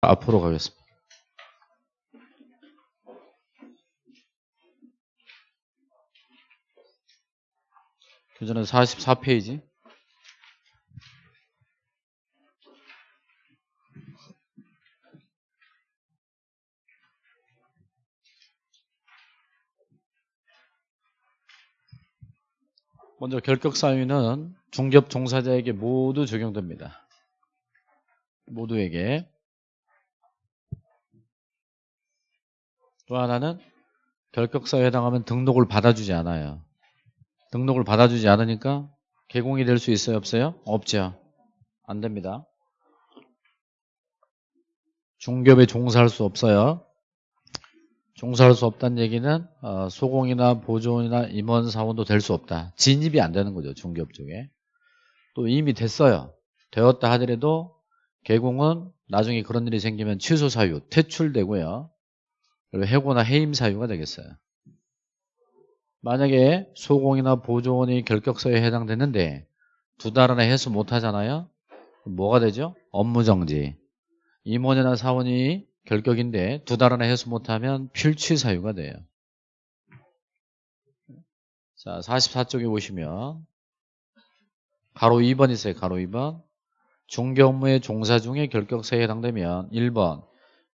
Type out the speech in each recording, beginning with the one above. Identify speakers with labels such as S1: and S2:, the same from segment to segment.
S1: 앞으로 가겠습니다. 교재는 44페이지. 먼저 결격 사유는 중개업 종사자에게 모두 적용됩니다. 모두에게. 또 하나는 결격사유에 해당하면 등록을 받아주지 않아요. 등록을 받아주지 않으니까 개공이 될 수 있어요? 없어요? 없죠. 안 됩니다. 중개업에 종사할 수 없어요. 종사할 수 없다는 얘기는 어, 소공이나 보조원이나 임원 사원도 될 수 없다. 진입이 안 되는 거죠. 중개업 쪽에. 또 이미 됐어요. 되었다 하더라도 개공은 나중에 그런 일이 생기면 취소 사유, 퇴출되고요. 그리고 해고나 해임 사유가 되겠어요. 만약에 소공이나 보조원이 결격서에 해당됐는데 두 달 안에 해수 못 하잖아요. 뭐가 되죠? 업무정지. 임원이나 사원이 결격인데 두 달 안에 해수 못하면 필취 사유가 돼요. 자, 44쪽에 보시면 가로 2번 있어요. 가로 2번. 중개 업무의 종사 중에 결격사에 해당되면 1번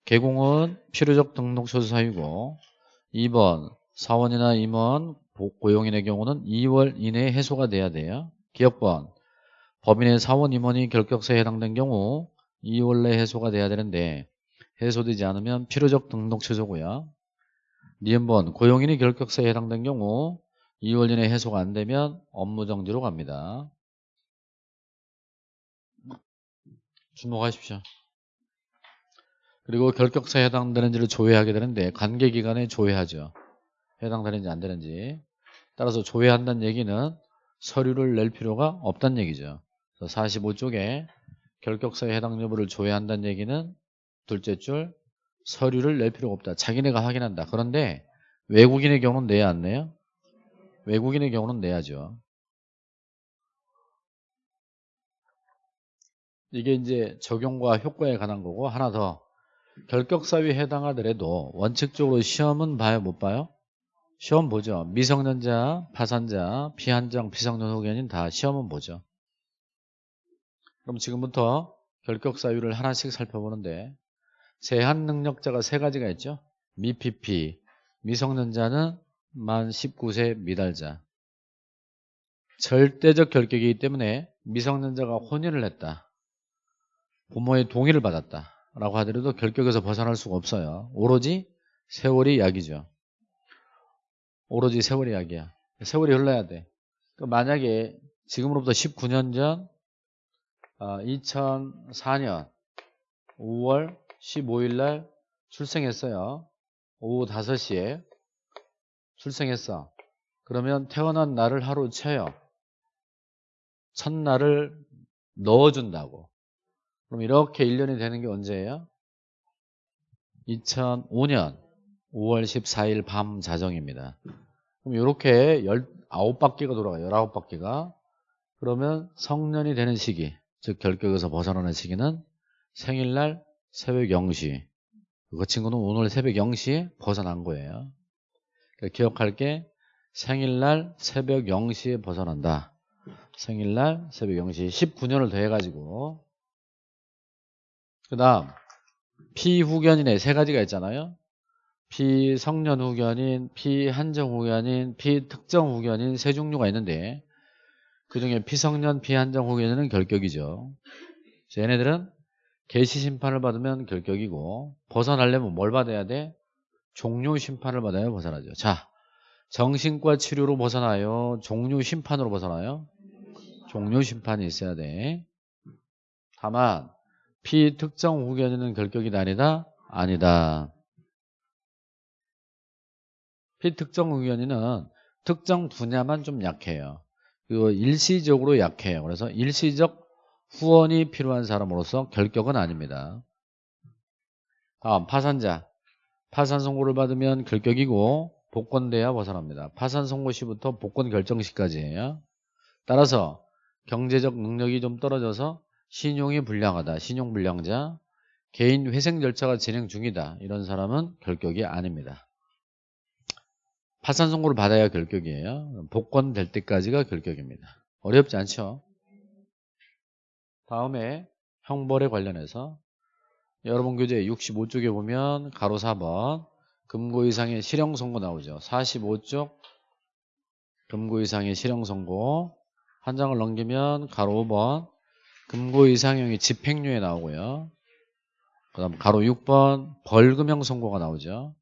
S1: 개공은 필요적 등록 소수 사유고 2번 사원이나 임원 고용인의 경우는 2월 이내에 해소가 돼야 돼요. 기업권 법인의 사원 임원이 결격사에 해당된 경우 2월 내에 해소가 돼야 되는데 해소되지 않으면 필요적 등록 취소고요. 니은번 고용인이 결격사에 해당된 경우 2월 이내 해소가 안 되면 업무정지로 갑니다. 주목하십시오. 그리고 결격사에 해당되는지를 조회하게 되는데 관계기간에 조회하죠. 해당되는지 안 되는지. 따라서 조회한다는 얘기는 서류를 낼 필요가 없다는 얘기죠. 45쪽에 결격사에 해당 여부를 조회한다는 얘기는 둘째 줄 서류를 낼 필요가 없다. 자기네가 확인한다. 그런데 외국인의 경우는 내야 안 내요? 외국인의 경우는 내야죠. 이게 이제 적용과 효과에 관한 거고 하나 더 결격사유에 해당하더라도 원칙적으로 시험은 봐요 못 봐요? 시험 보죠. 미성년자, 파산자, 비한정, 비성년 후견인 다 시험은 보죠. 그럼 지금부터 결격사유를 하나씩 살펴보는데 제한 능력자가 세 가지가 있죠. 미PP, 미성년자는 만 19세 미달자. 절대적 결격이기 때문에 미성년자가 혼인을 했다. 부모의 동의를 받았다. 라고 하더라도 결격에서 벗어날 수가 없어요. 오로지 세월이 약이죠. 오로지 세월이 약이야. 세월이 흘러야 돼. 그러니까 만약에 지금으로부터 19년 전 2004년 5월 15일 날 출생했어요. 오후 5시에 출생했어. 그러면 태어난 날을 하루 쳐요. 첫날을 넣어준다고. 그럼 이렇게 1년이 되는 게 언제예요? 2005년 5월 14일 밤 자정입니다. 그럼 이렇게 19바퀴가 돌아가요. 19바퀴가. 그러면 성년이 되는 시기, 즉 결격에서 벗어나는 시기는 생일날 새벽 0시. 그 친구는 오늘 새벽 0시에 벗어난 거예요. 그러니까 기억할 게 생일날 새벽 0시에 벗어난다. 생일날 새벽 0시 19년을 더해가지고 그 다음 피후견인의 세 가지가 있잖아요. 피성년 후견인, 피한정 후견인, 피특정 후견인 세 종류가 있는데 그 중에 피성년, 피한정 후견인은 결격이죠. 얘네들은 개시 심판을 받으면 결격이고 벗어나려면 뭘 받아야 돼? 종료 심판을 받아야 벗어나죠. 자, 정신과 치료로 벗어나요? 종료 심판으로 벗어나요? 종료 심판이 있어야 돼. 다만 피특정 후견인은 결격이 아니다? 아니다. 피특정 후견인은 특정 분야만 좀 약해요. 그리고 일시적으로 약해요. 그래서 일시적 후원이 필요한 사람으로서 결격은 아닙니다. 다음 파산자. 파산 선고를 받으면 결격이고 복권돼야 벗어납니다. 파산 선고 시부터 복권 결정 시까지예요. 따라서 경제적 능력이 좀 떨어져서 신용이 불량하다. 신용불량자. 개인 회생 절차가 진행 중이다. 이런 사람은 결격이 아닙니다. 파산 선고를 받아야 결격이에요. 복권 될 때까지가 결격입니다. 어렵지 않죠? 다음에 형벌에 관련해서 여러분 교재 65쪽에 보면 가로 4번 금고 이상의 실형 선고 나오죠. 45쪽 금고 이상의 실형 선고 한 장을 넘기면 가로 5번 금고 이상형이 집행유예 나오고요. 그 다음 가로 6번 벌금형 선고가 나오죠.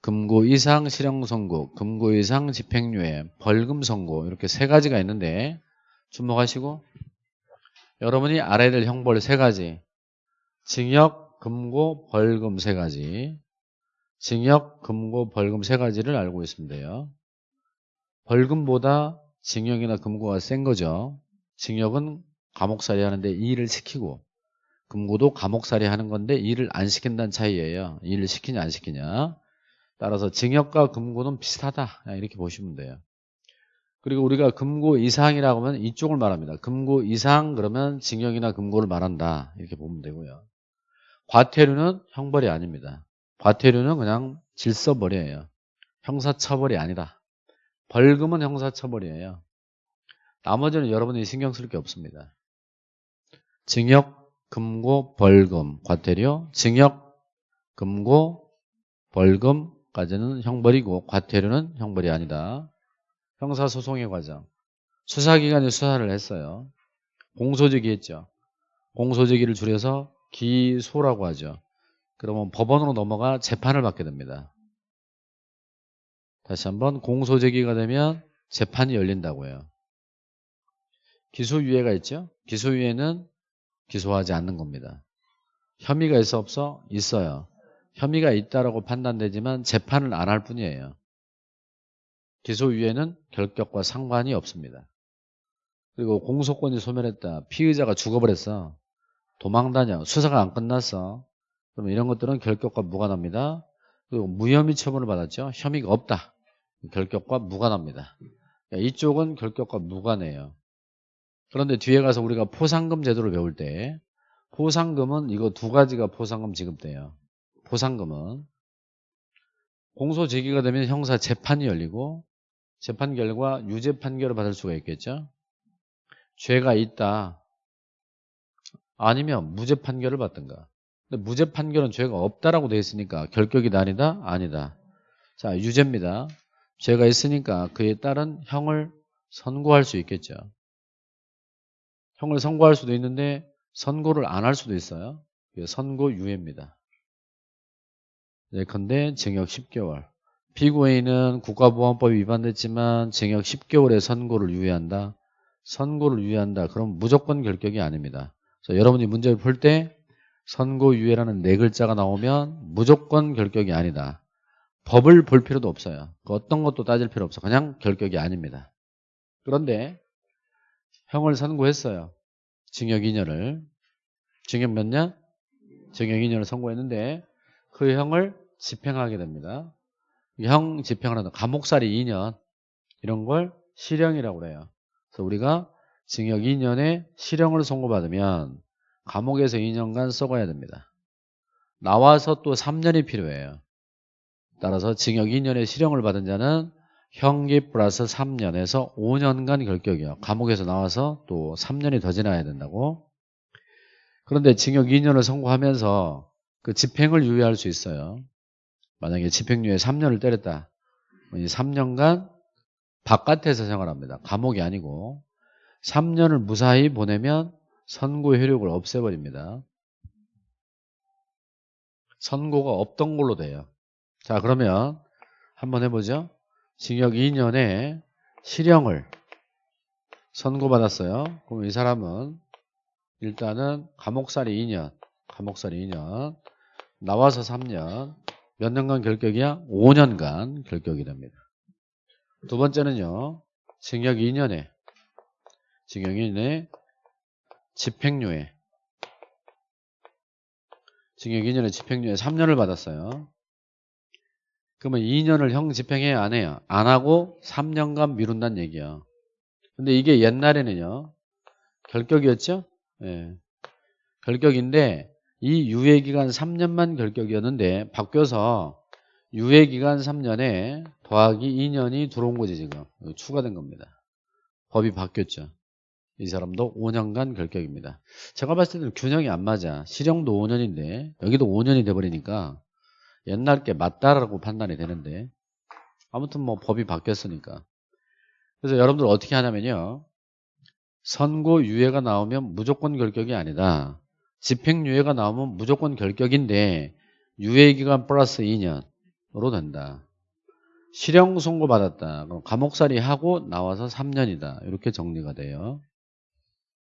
S1: 금고 이상 실형 선고, 금고 이상 집행유예, 벌금 선고 이렇게 세 가지가 있는데 주목하시고 여러분이 알아야 될 형벌 세 가지 징역, 금고, 벌금 세 가지 징역, 금고, 벌금 세 가지를 알고 있으면 돼요. 벌금보다 징역이나 금고가 센 거죠. 징역은 감옥살이 하는데 일을 시키고 금고도 감옥살이 하는 건데 일을 안 시킨다는 차이예요. 일을 시키냐 안 시키냐. 따라서 징역과 금고는 비슷하다. 이렇게 보시면 돼요. 그리고 우리가 금고 이상이라고 하면 이쪽을 말합니다. 금고 이상 그러면 징역이나 금고를 말한다. 이렇게 보면 되고요. 과태료는 형벌이 아닙니다. 과태료는 그냥 질서벌이에요. 형사처벌이 아니다. 벌금은 형사처벌이에요. 나머지는 여러분이 신경 쓸 게 없습니다. 징역, 금고, 벌금, 과태료, 징역, 금고, 벌금까지는 형벌이고 과태료는 형벌이 아니다. 형사소송의 과정. 수사기관이 수사를 했어요. 공소제기 했죠. 공소제기를 줄여서 기소라고 하죠. 그러면 법원으로 넘어가 재판을 받게 됩니다. 다시 한번 공소제기가 되면 재판이 열린다고 해요. 기소유예가 있죠. 기소유예는 기소하지 않는 겁니다. 혐의가 있어 없어? 있어요. 혐의가 있다라고 판단되지만 재판을 안 할 뿐이에요. 기소유예는 결격과 상관이 없습니다. 그리고 공소권이 소멸했다. 피의자가 죽어버렸어. 도망다녀. 수사가 안 끝났어. 그러면 이런 것들은 결격과 무관합니다. 그리고 무혐의 처분을 받았죠. 혐의가 없다. 결격과 무관합니다. 그러니까 이쪽은 결격과 무관해요. 그런데 뒤에 가서 우리가 포상금 제도를 배울 때 포상금은 이거 두 가지가 포상금 지급돼요. 포상금은 공소 제기가 되면 형사 재판이 열리고 재판 결과 유죄 판결을 받을 수가 있겠죠. 죄가 있다. 아니면 무죄 판결을 받든가. 근데 무죄 판결은 죄가 없다라고 되어 있으니까 결격이다 아니다? 아니다. 자, 유죄입니다. 죄가 있으니까 그에 따른 형을 선고할 수 있겠죠. 형을 선고할 수도 있는데 선고를 안 할 수도 있어요. 선고유예입니다. 예컨대 징역 10개월. 피고인은 국가보안법이 위반됐지만 징역 10개월의 선고를 유예한다. 선고를 유예한다. 그럼 무조건 결격이 아닙니다. 여러분이 문제를 풀 때 선고유예라는 네 글자가 나오면 무조건 결격이 아니다. 법을 볼 필요도 없어요. 그 어떤 것도 따질 필요 없어. 그냥 결격이 아닙니다. 그런데 형을 선고했어요. 징역 2년을. 징역 몇 년? 징역 2년을 선고했는데 그 형을 집행하게 됩니다. 형 집행을 하는 감옥살이 2년 이런 걸 실형이라고 그래요. 그래서 우리가 징역 2년에 실형을 선고받으면 감옥에서 2년간 썩어야 됩니다. 나와서 또 3년이 필요해요. 따라서 징역 2년의 실형을 받은 자는 형기 플러스 3년에서 5년간 결격이요. 감옥에서 나와서 또 3년이 더 지나야 된다고. 그런데 징역 2년을 선고하면서 그 집행을 유예할 수 있어요. 만약에 집행유예 3년을 때렸다. 3년간 바깥에서 생활합니다. 감옥이 아니고 3년을 무사히 보내면 선고 효력을 없애버립니다. 선고가 없던 걸로 돼요. 자 그러면 한번 해보죠. 징역 2년에 실형을 선고받았어요. 그럼 이 사람은 일단은 감옥살이 2년, 감옥살이 2년, 나와서 3년, 몇 년간 결격이야? 5년간 결격이 됩니다. 두 번째는요. 징역 2년에 징역 2년에 집행유예 징역 2년에 집행유예 3년을 받았어요. 그러면 2년을 형 집행해야 안 해요? 안 하고 3년간 미룬다는 얘기야. 근데 이게 옛날에는요. 결격이었죠? 예. 결격인데 이 유예기간 3년만 결격이었는데 바뀌어서 유예기간 3년에 더하기 2년이 들어온 거지 지금 추가된 겁니다. 법이 바뀌었죠. 이 사람도 5년간 결격입니다. 제가 봤을 때는 균형이 안 맞아. 실형도 5년인데 여기도 5년이 돼버리니까 옛날 게 맞다라고 판단이 되는데 아무튼 뭐 법이 바뀌었으니까. 그래서 여러분들 어떻게 하냐면요. 선고 유예가 나오면 무조건 결격이 아니다. 집행유예가 나오면 무조건 결격인데 유예기간 플러스 2년으로 된다. 실형 선고 받았다. 그럼 감옥살이 하고 나와서 3년이다. 이렇게 정리가 돼요.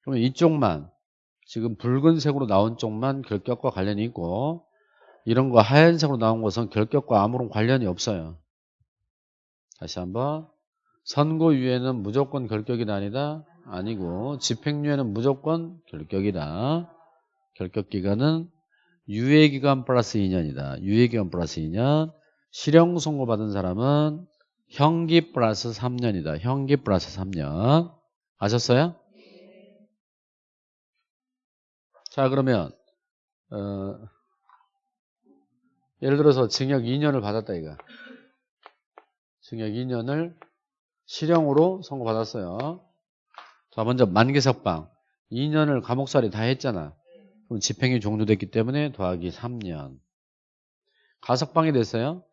S1: 그러면 이쪽만 지금 붉은색으로 나온 쪽만 결격과 관련이 있고 이런 거 하얀색으로 나온 것은 결격과 아무런 관련이 없어요. 다시 한번 선고유예는 무조건 결격이 아니다. 아니고 집행유예는 무조건 결격이다. 결격기간은 유예기간 플러스 2년이다. 유예기간 플러스 2년 실형 선고받은 사람은 형기 플러스 3년이다. 형기 플러스 3년 아셨어요? 자 그러면 어, 예를 들어서 징역 2년을 받았다 이거. 징역 2년을 실형으로 선고받았어요. 자 먼저 만기석방 2년을 감옥살이 다 했잖아. 그럼 집행이 종료됐기 때문에 더하기 3년. 가석방이 됐어요.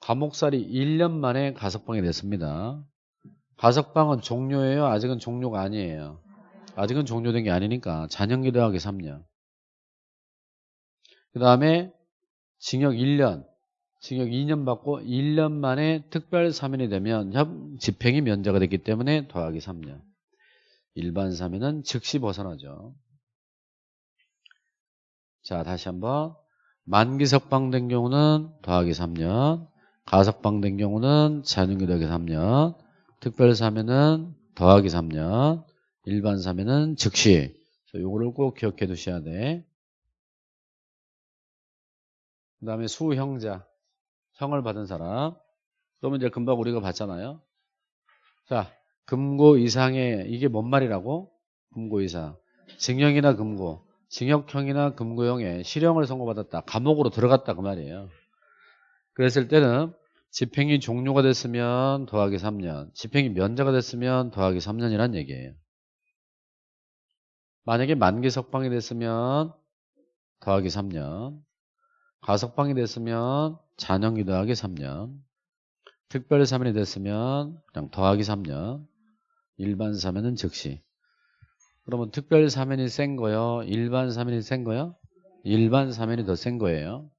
S1: 감옥살이 1년 만에 가석방이 됐습니다. 가석방은 종료예요? 아직은 종료가 아니에요. 아직은 종료된 게 아니니까 잔형기 더하기 3년. 그 다음에 징역 1년, 징역 2년 받고 1년 만에 특별 사면이 되면 집행이 면제가 됐기 때문에 더하기 3년. 일반 사면은 즉시 벗어나죠. 자, 다시 한번. 만기 석방된 경우는 더하기 3년, 가석방된 경우는 잔용기 더하기 3년, 특별 사면은 더하기 3년, 일반 사면은 즉시. 요거를 꼭 기억해 두셔야 돼. 그 다음에 수형자, 형을 받은 사람. 그러면 이제 금방 우리가 봤잖아요. 자, 금고 이상의, 이게 뭔 말이라고? 금고 이상. 징역이나 금고, 징역형이나 금고형에 실형을 선고받았다. 감옥으로 들어갔다. 그 말이에요. 그랬을 때는 집행이 종료가 됐으면 더하기 3년, 집행이 면제가 됐으면 더하기 3년이란 얘기예요. 만약에 만기 석방이 됐으면 더하기 3년, 가석방이 됐으면 잔형기 더하기 3년 특별 사면이 됐으면 그냥 더하기 3년 일반 사면은 즉시. 그러면 특별 사면이 센 거요? 일반 사면이 센 거요? 일반 사면이 더 센 거예요.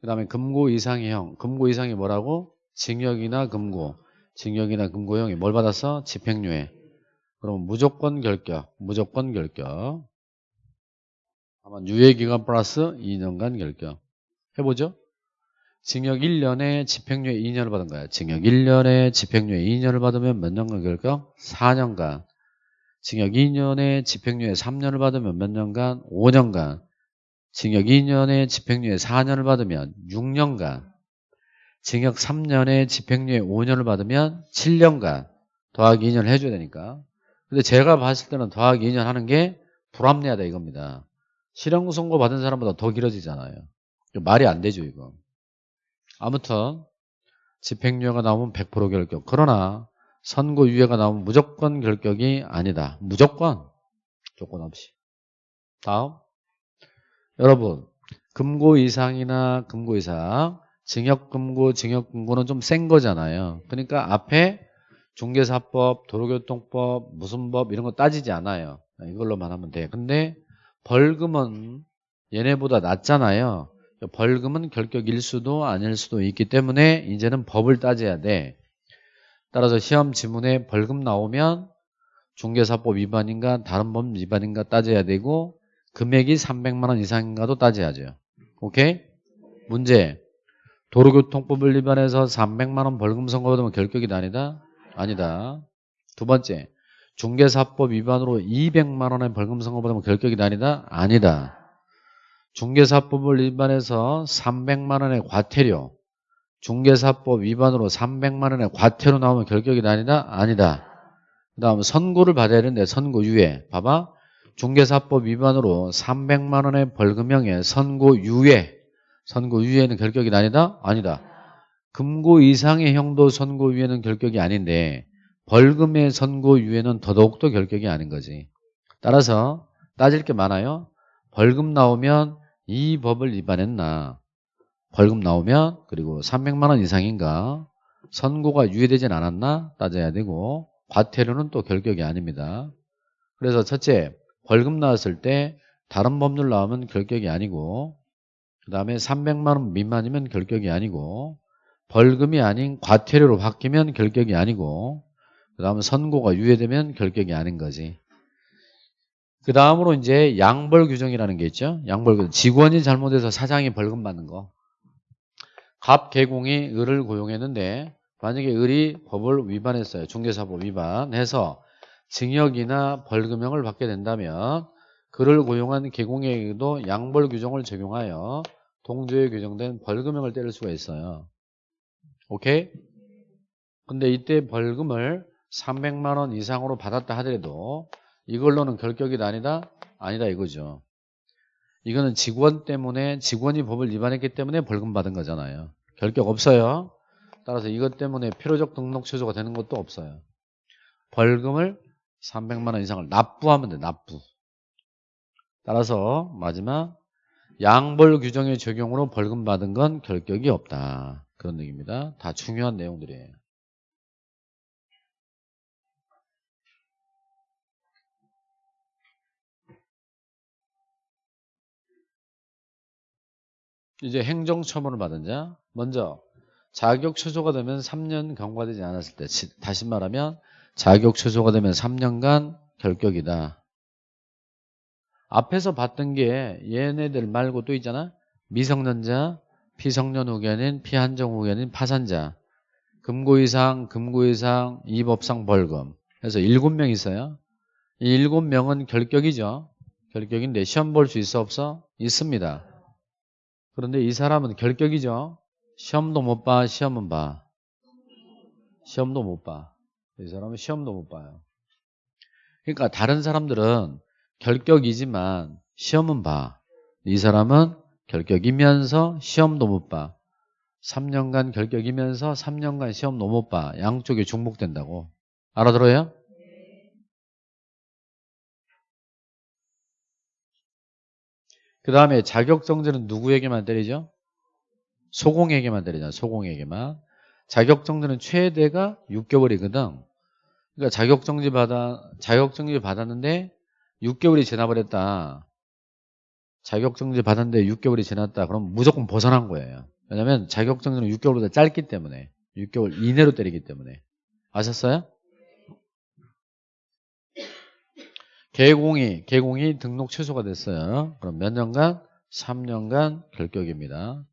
S1: 그 다음에 금고 이상의 형. 금고 이상이 뭐라고? 징역이나 금고. 징역이나 금고형이 뭘 받았어? 집행유예. 그럼 무조건 결격 무조건 결격 아마 유예기간 플러스 2년간 결격. 해보죠. 징역 1년에 집행유예 2년을 받은 거야. 징역 1년에 집행유예 2년을 받으면 몇 년간 결격? 4년간. 징역 2년에 집행유예 3년을 받으면 몇 년간? 5년간. 징역 2년에 집행유예 4년을 받으면 6년간. 징역 3년에 집행유예 5년을 받으면 7년간. 더하기 2년을 해줘야 되니까. 근데 제가 봤을 때는 더하기 2년 하는 게 불합리하다 이겁니다. 실형 선고 받은 사람보다 더 길어지잖아요. 말이 안 되죠, 이거. 아무튼 집행유예가 나오면 100% 결격. 그러나 선고유예가 나오면 무조건 결격이 아니다. 무조건 조건 없이. 다음 여러분 금고 이상이나 금고 이상 징역금고 징역금고는 좀 센 거잖아요. 그러니까 앞에 중개사법, 도로교통법, 무슨 법 이런 거 따지지 않아요. 이걸로만 하면 돼. 근데 벌금은 얘네보다 낮잖아요. 벌금은 결격일 수도 아닐 수도 있기 때문에 이제는 법을 따져야 돼. 따라서 시험 지문에 벌금 나오면 중개사법 위반인가 다른 법 위반인가 따져야 되고 금액이 300만 원 이상인가도 따져야죠. 오케이? 문제. 도로교통법을 위반해서 300만 원 벌금 선고받으면 결격이 아니다? 아니다. 두 번째. 중개사법 위반으로 200만 원의 벌금 선고받으면 결격이 아니다? 아니다. 중개사법을 위반해서 300만 원의 과태료 중개사법 위반으로 300만 원의 과태료 나오면 결격이 아니다? 아니다. 그 다음 선고를 받아야 되는데 선고 유예 봐봐 중개사법 위반으로 300만 원의 벌금형에 선고 유예 선고 유예는 결격이 아니다? 아니다. 금고 이상의 형도 선고 유예는 결격이 아닌데 벌금의 선고 유예는 더더욱더 결격이 아닌 거지. 따라서 따질 게 많아요. 벌금 나오면 이 법을 위반했나 벌금 나오면 그리고 300만 원 이상인가 선고가 유예되진 않았나 따져야 되고 과태료는 또 결격이 아닙니다. 그래서 첫째 벌금 나왔을 때 다른 법률 나오면 결격이 아니고 그 다음에 300만 원 미만이면 결격이 아니고 벌금이 아닌 과태료로 바뀌면 결격이 아니고 그 다음에 선고가 유예되면 결격이 아닌 거지. 그 다음으로 이제 양벌 규정이라는 게 있죠. 양벌 규정. 직원이 잘못해서 사장이 벌금 받는 거. 갑 개공이 을을 고용했는데 만약에 을이 법을 위반했어요. 중개사법 위반해서 징역이나 벌금형을 받게 된다면 그를 고용한 개공에게도 양벌 규정을 적용하여 동조에 규정된 벌금형을 때릴 수가 있어요. 오케이? 근데 이때 벌금을 300만 원 이상으로 받았다 하더라도 이걸로는 결격이 아니다? 아니다 이거죠. 이거는 직원 때문에 직원이 법을 위반했기 때문에 벌금 받은 거잖아요. 결격 없어요. 따라서 이것 때문에 필요적 등록 취소가 되는 것도 없어요. 벌금을 300만 원 이상을 납부하면 돼. 납부. 따라서 마지막 양벌 규정의 적용으로 벌금 받은 건 결격이 없다. 그런 얘기입니다. 다 중요한 내용들이에요. 이제 행정 처분을 받은 자 먼저 자격 취소가 되면 3년 경과되지 않았을 때 다시 말하면 자격 취소가 되면 3년간 결격이다. 앞에서 봤던 게 얘네들 말고 또 있잖아. 미성년자, 피성년 후견인, 피한정 후견인, 파산자, 금고 이상, 금고 이상, 이 법상 벌금. 그래서 7명 있어요. 이 7명은 결격이죠. 결격인데 시험 볼 수 있어 없어? 있습니다. 그런데 이 사람은 결격이죠. 시험도 못 봐, 시험은 봐. 시험도 못 봐. 이 사람은 시험도 못 봐요. 그러니까 다른 사람들은 결격이지만 시험은 봐. 이 사람은 결격이면서 시험도 못 봐. 3년간 결격이면서 3년간 시험도 못 봐. 양쪽이 중복된다고. 알아들어요? 그 다음에 자격정지는 누구에게만 때리죠? 소공에게만 때리잖아. 소공에게만. 자격정지는 최대가 6개월이거든. 그러니까 자격정지 받아, 자격정지 받았는데 6개월이 지나버렸다. 자격정지 받았는데 6개월이 지났다. 그럼 무조건 벗어난 거예요. 왜냐면 자격정지는 6개월보다 짧기 때문에 6개월 이내로 때리기 때문에 아셨어요? 개공이 개공이 등록 취소가 됐어요. 그럼 몇 년간? 3년간 결격입니다.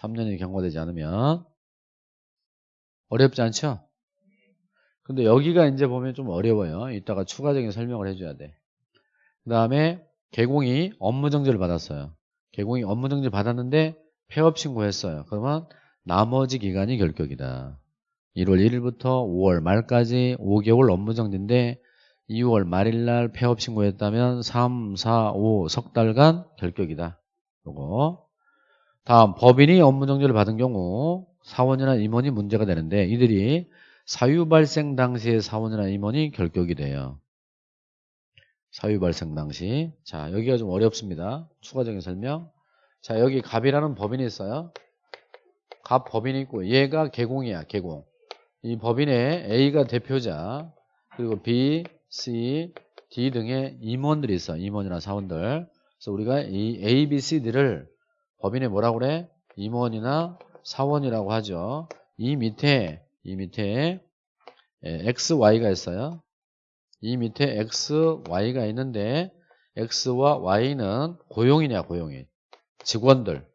S1: 3년이 경과되지 않으면 어렵지 않죠? 근데 여기가 이제 보면 좀 어려워요. 이따가 추가적인 설명을 해줘야 돼. 그 다음에 개공이 업무정지를 받았어요. 개공이 업무정지 받았는데 폐업 신고했어요. 그러면 나머지 기간이 결격이다. 1월 1일부터 5월 말까지 5개월 업무정지인데 2월 말일 날 폐업 신고했다면 3, 4, 5 석 달간 결격이다. 요거. 다음 법인이 업무 정지를 받은 경우 사원이나 임원이 문제가 되는데 이들이 사유 발생 당시에 사원이나 임원이 결격이 돼요. 사유 발생 당시. 자, 여기가 좀 어렵습니다. 추가적인 설명. 자, 여기 갑이라는 법인이 있어요. 갑 법인이 있고 얘가 개공이야, 개공. 이 법인의 A가 대표자, 그리고 B, C, D 등의 임원들이 있어. 임원이나 사원들. 그래서 우리가 이 A, B, C들을 법인에 뭐라고 그래? 임원이나 사원이라고 하죠. 이 밑에, 이 밑에 X, Y가 있어요. 이 밑에 X, Y가 있는데 X와 Y는 고용이냐 고용인 직원들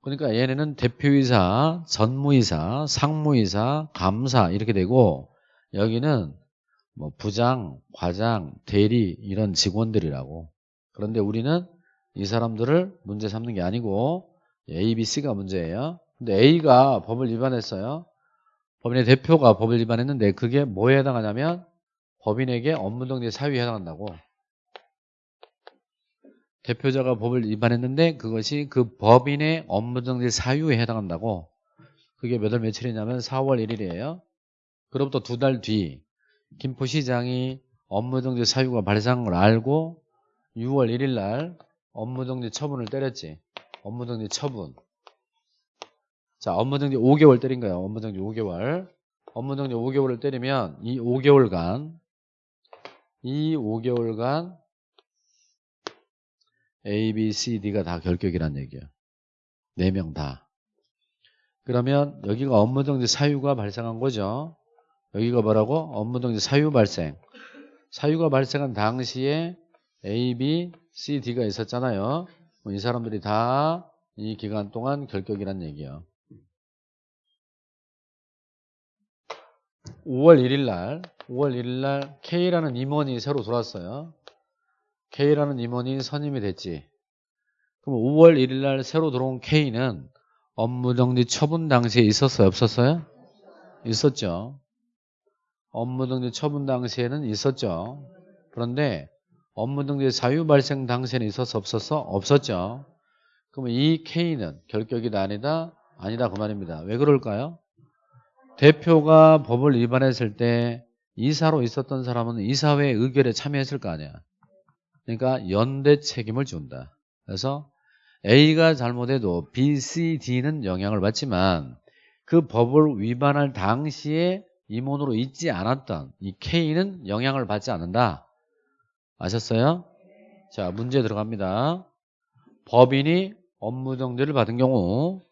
S1: 그러니까 얘네는 대표이사, 전무이사, 상무이사, 감사 이렇게 되고 여기는 뭐 부장, 과장, 대리 이런 직원들이라고. 그런데 우리는 이 사람들을 문제 삼는 게 아니고 A, B, C가 문제예요. 근데 A가 법을 위반했어요. 법인의 대표가 법을 위반했는데 그게 뭐에 해당하냐면 법인에게 업무정지 사유에 해당한다고. 대표자가 법을 위반했는데 그것이 그 법인의 업무정지 사유에 해당한다고. 그게 몇 월 며칠이냐면 4월 1일이에요. 그로부터 두 달 뒤 김포시장이 업무정지 사유가 발생한 걸 알고 6월 1일 날 업무정지 처분을 때렸지. 업무정지 처분. 자, 업무정지 5개월 때린 거예요. 업무정지 5개월. 업무정지 5개월을 때리면 이 5개월간 이 5개월간 A, B, C, D가 다 결격이란 얘기예요. 4명 다. 그러면 여기가 업무정지 사유가 발생한 거죠. 여기가 뭐라고? 업무정지 사유 발생. 사유가 발생한 당시에 A, B, C, D가 있었잖아요. 이 사람들이 다 이 기간 동안 결격이란 얘기예요. 5월 1일 날, 5월 1일 날 K라는 임원이 새로 들어왔어요. K라는 임원이 선임이 됐지. 그럼 5월 1일 날 새로 들어온 K는 업무정지 처분 당시에 있었어요? 없었어요? 있었죠. 업무정지 처분 당시에는 있었죠. 그런데 업무정지 사유 발생 당시에는 있었어? 없었어? 없었죠. 그러면 이 K는 결격이다 아니다? 아니다 그 말입니다. 왜 그럴까요? 대표가 법을 위반했을 때 이사로 있었던 사람은 이사회 의결에 참여했을 거 아니야. 그러니까 연대 책임을 준다. 그래서 A가 잘못해도 B, C, D는 영향을 받지만 그 법을 위반할 당시에 임원으로 있지 않았던 이 K는 영향을 받지 않는다. 아셨어요? 자, 문제 들어갑니다. 법인이 업무정지를 받은 경우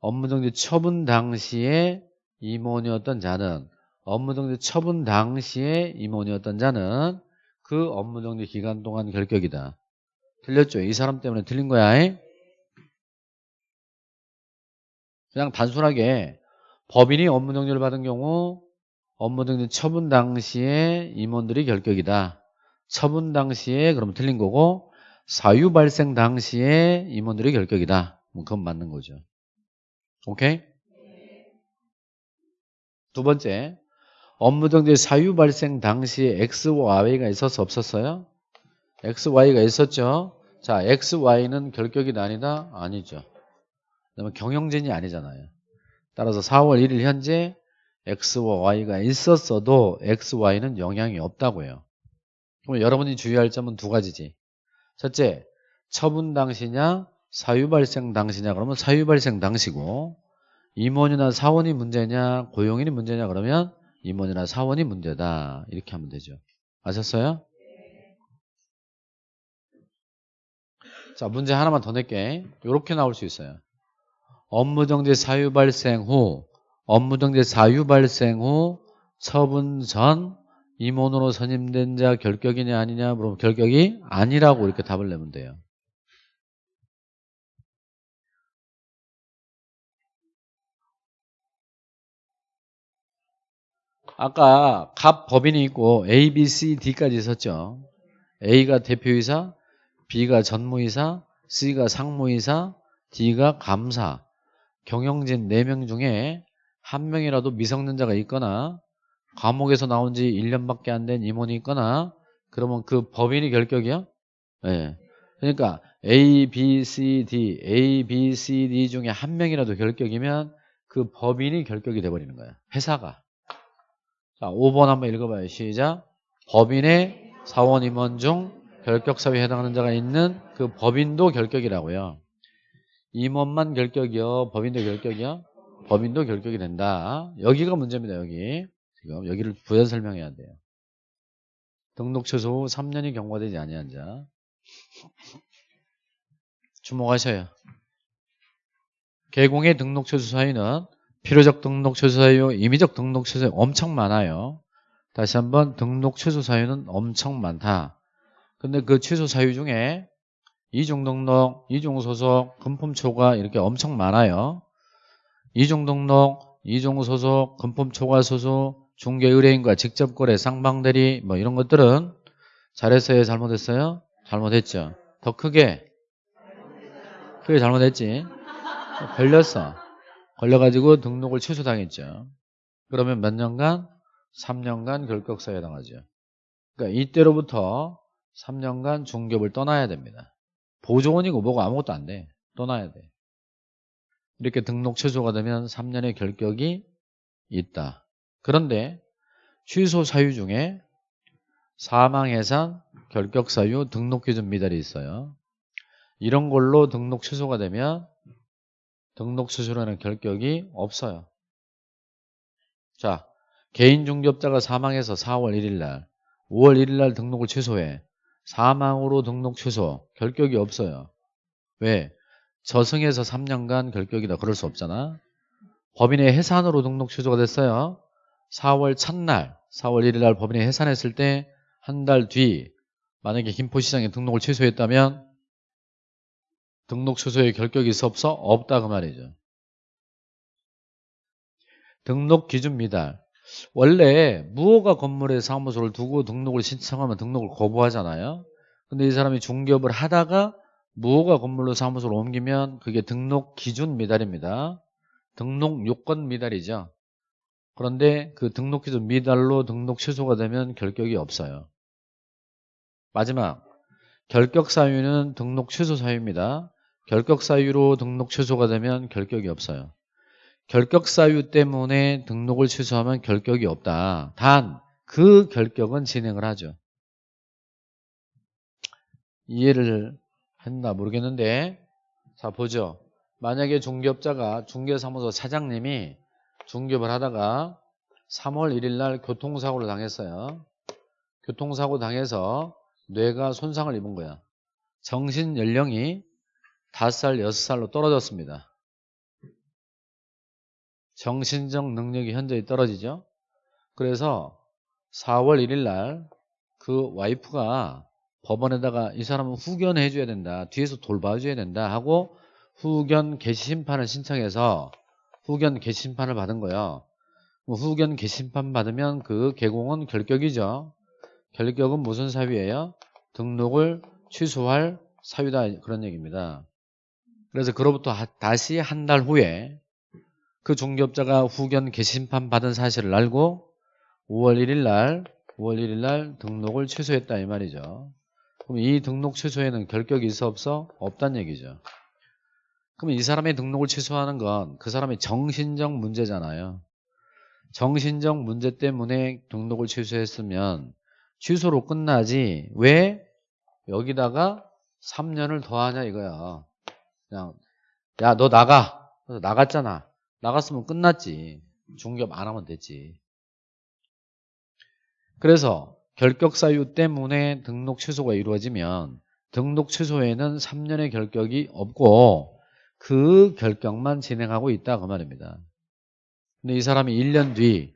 S1: 업무정지 처분 당시에 임원이었던 자는 업무정지 처분 당시에 임원이었던 자는 그 업무정지 기간 동안 결격이다. 틀렸죠? 이 사람 때문에 틀린 거야. 그냥 단순하게 법인이 업무정지를 받은 경우 업무정지 처분 당시에 임원들이 결격이다. 처분 당시에 그럼 틀린 거고 사유 발생 당시에 임원들이 결격이다. 뭐 그건 맞는 거죠. 오케이? 두 번째, 업무 정지 사유 발생 당시에 X와 Y가 있었어 없었어요? X, Y가 있었죠. 자, X, Y는 결격이 아니다? 아니죠. 그다음에 경영진이 아니잖아요. 따라서 4월 1일 현재 X와 Y가 있었어도 X, Y는 영향이 없다고요. 그럼 여러분이 주의할 점은 두 가지지. 첫째, 처분 당시냐, 사유 발생 당시냐 그러면 사유 발생 당시고 임원이나 사원이 문제냐, 고용인이 문제냐 그러면 임원이나 사원이 문제다. 이렇게 하면 되죠. 아셨어요? 자, 문제 하나만 더 낼게. 이렇게 나올 수 있어요. 업무정지 사유 발생 후, 업무정지 사유 발생 후 처분 전 임원으로 선임된 자 결격이냐 아니냐 물으면 결격이 아니라고 이렇게 답을 내면 돼요. 아까 갑 법인이 있고 A, B, C, D까지 있었죠. A가 대표이사, B가 전무이사, C가 상무이사, D가 감사. 경영진 4명 중에 한 명이라도 미성년자가 있거나 감옥에서 나온 지 1년밖에 안 된 임원이 있거나 그러면 그 법인이 결격이야? 네. 그러니까 A, B, C, D, A, B, C, D 중에 한 명이라도 결격이면 그 법인이 결격이 돼버리는 거야. 회사가. 자, 5번 한번 읽어봐요. 시작. 법인의 사원 임원 중 결격 사유에 해당하는 자가 있는 그 법인도 결격이라고요. 임원만 결격이요. 법인도 결격이요. 법인도 결격이 된다. 여기가 문제입니다. 여기. 지금 여기를 부연 설명해야 돼요. 등록 후 3년이 경과되지 아니한 자. 주목하셔요. 개공의 등록 취소 사유는 필요적 등록 취소 사유, 임의적 등록 취소 사유 엄청 많아요. 다시 한번 등록 취소 사유는 엄청 많다. 근데 그 취소 사유 중에 이중 등록, 이중 소속, 금품 초과 이렇게 엄청 많아요. 이중 등록, 이중 소속, 금품 초과 소속, 중개 의뢰인과 직접 거래, 쌍방대리 뭐 이런 것들은 잘했어요, 잘못했어요? 잘못했죠. 더 크게 크게 잘못했지. 걸렸어. 걸려가지고 등록을 취소당했죠. 그러면 몇 년간? 3년간 결격사에 해당하죠. 그러니까 이때로부터 3년간 중개업을 떠나야 됩니다. 보조원이고 뭐고 아무것도 안 돼. 떠나야 돼. 이렇게 등록 취소가 되면 3년의 결격이 있다. 그런데 취소 사유 중에 사망 해산, 결격 사유, 등록 기준 미달이 있어요. 이런 걸로 등록 취소가 되면 등록 취소라는 결격이 없어요. 자, 개인 중개업자가 사망해서 4월 1일 날, 5월 1일 날 등록을 취소해. 사망으로 등록 취소, 결격이 없어요. 왜? 저승에서 3년간 결격이다. 그럴 수 없잖아. 법인의 해산으로 등록 취소가 됐어요. 4월 첫날, 4월 1일 날 법인이 해산했을 때 한 달 뒤 만약에 김포시장에 등록을 취소했다면 등록 취소의 결격이 있어 없어? 없다 그 말이죠. 등록 기준 미달. 원래 무허가 건물에 사무소를 두고 등록을 신청하면 등록을 거부하잖아요. 근데 이 사람이 중개업을 하다가 무허가 건물로 사무소를 옮기면 그게 등록 기준 미달입니다. 등록 요건 미달이죠. 그런데 그 등록 기준 미달로 등록 취소가 되면 결격이 없어요. 마지막 결격 사유는 등록 취소 사유입니다. 결격 사유로 등록 취소가 되면 결격이 없어요. 결격 사유 때문에 등록을 취소하면 결격이 없다. 단 그 결격은 진행을 하죠. 이해를 했나 모르겠는데 자 보죠. 만약에 중개업자가 중개사무소 사장님이 중개업을 하다가 3월 1일 날 교통사고를 당했어요. 교통사고 당해서 뇌가 손상을 입은 거야. 정신 연령이 5살, 6살로 떨어졌습니다. 정신적 능력이 현저히 떨어지죠. 그래서 4월 1일 날 그 와이프가 법원에다가 이 사람은 후견해 줘야 된다. 뒤에서 돌봐줘야 된다 하고 후견 개시 심판을 신청해서 후견 개시 심판을 받은 거예요. 뭐 후견 개시 심판 받으면 그 개공은 결격이죠. 결격은 무슨 사유예요? 등록을 취소할 사유다 그런 얘기입니다. 그래서 그로부터 다시 한 달 후에 그 중개업자가 후견 개심판 받은 사실을 알고 5월 1일 날 5월 1일 날 등록을 취소했다 이 말이죠. 그럼 이 등록 취소에는 결격이 있어 없어? 없단 얘기죠. 그럼 이 사람의 등록을 취소하는 건 그 사람의 정신적 문제잖아요. 정신적 문제 때문에 등록을 취소했으면 취소로 끝나지 왜 여기다가 3년을 더하냐 이거야. 그냥 야 너 나가. 나갔잖아. 나갔으면 끝났지. 중개업 안 하면 됐지. 그래서 결격 사유 때문에 등록 취소가 이루어지면 등록 취소에는 3년의 결격이 없고 그 결격만 진행하고 있다 그 말입니다. 근데 이 사람이 1년 뒤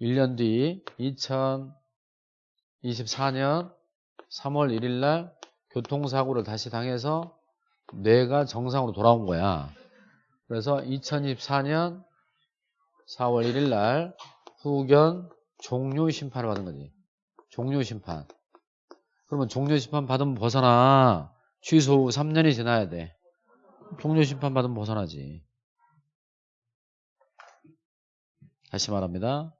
S1: 1년 뒤 2024년 3월 1일 날 교통사고를 다시 당해서 뇌가 정상으로 돌아온 거야. 그래서 2024년 4월 1일 날 후견 종료 심판을 받은 거지. 종료 심판. 그러면 종료 심판 받으면 벗어나. 취소 후 3년이 지나야 돼. 종료 심판 받으면 벗어나지. 다시 말합니다.